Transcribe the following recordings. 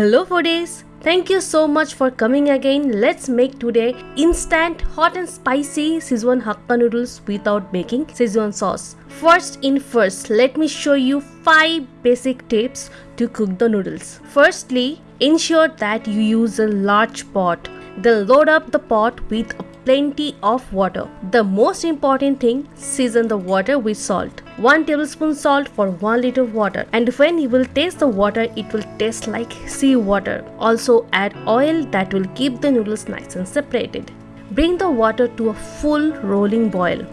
Hello foodies! Thank you so much for coming again. Let's make today instant hot and spicy Szechuan Hakka noodles without making Szechuan sauce. First in first, let me show you 5 basic tips to cook the noodles. Firstly, ensure that you use a large pot. Then load up the pot with plenty of water. The most important thing, season the water with salt. 1 tablespoon salt for 1 liter water and when you will taste the water it will taste like sea water. Also add oil that will keep the noodles nice and separated. Bring the water to a full rolling boil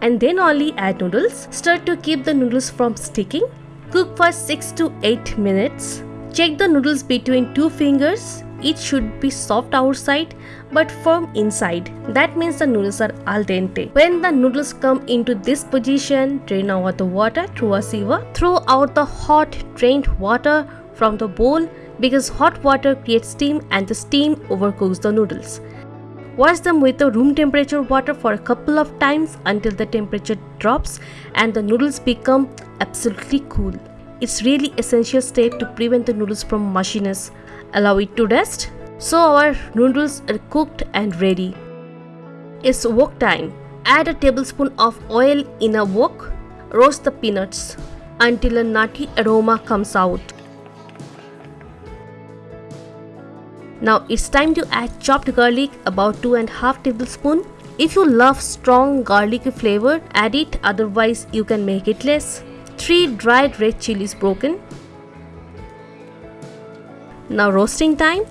and then only add noodles. Stir to keep the noodles from sticking. Cook for 6 to 8 minutes. Check the noodles between two fingers it should be soft outside but firm inside. That means the noodles are al dente. When the noodles come into this position, drain out the water through a sieve. Throw out the hot drained water from the bowl because hot water creates steam and the steam overcooks the noodles. Wash them with the room temperature water for a couple of times until the temperature drops and the noodles become absolutely cool. It's really essential step to prevent the noodles from mushiness allow it to rest. So our noodles are cooked and ready. It's wok time. Add a tablespoon of oil in a wok. Roast the peanuts until a nutty aroma comes out. Now it's time to add chopped garlic about 2 and half tablespoon. If you love strong garlic flavor, add it otherwise you can make it less. 3 dried red chilies broken, now roasting time.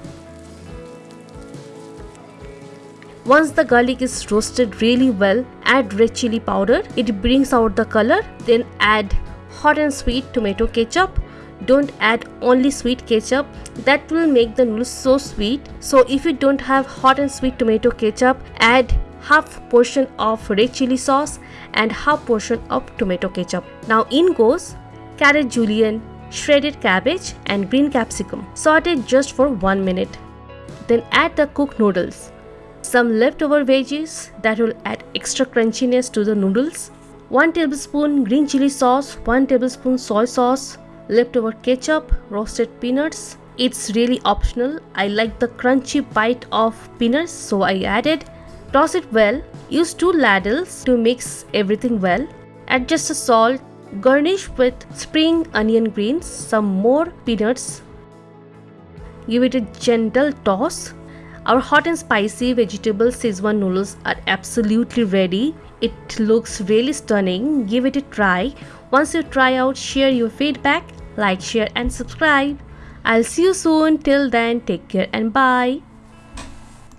Once the garlic is roasted really well, add red chili powder. It brings out the color. Then add hot and sweet tomato ketchup. Don't add only sweet ketchup. That will make the noodles so sweet. So if you don't have hot and sweet tomato ketchup, add half portion of red chili sauce and half portion of tomato ketchup. Now in goes carrot julienne, shredded cabbage and green capsicum. Saute just for 1 minute. Then add the cooked noodles. Some leftover veggies that will add extra crunchiness to the noodles. 1 tablespoon green chili sauce, 1 tablespoon soy sauce, leftover ketchup, roasted peanuts. It's really optional. I like the crunchy bite of peanuts so I added. Toss it well. Use two ladles to mix everything well. Adjust the salt Garnish with spring onion greens, some more peanuts. Give it a gentle toss. Our hot and spicy vegetable Szechuan noodles are absolutely ready. It looks really stunning. Give it a try. Once you try out, share your feedback, like, share and subscribe. I'll see you soon. Till then, take care and bye.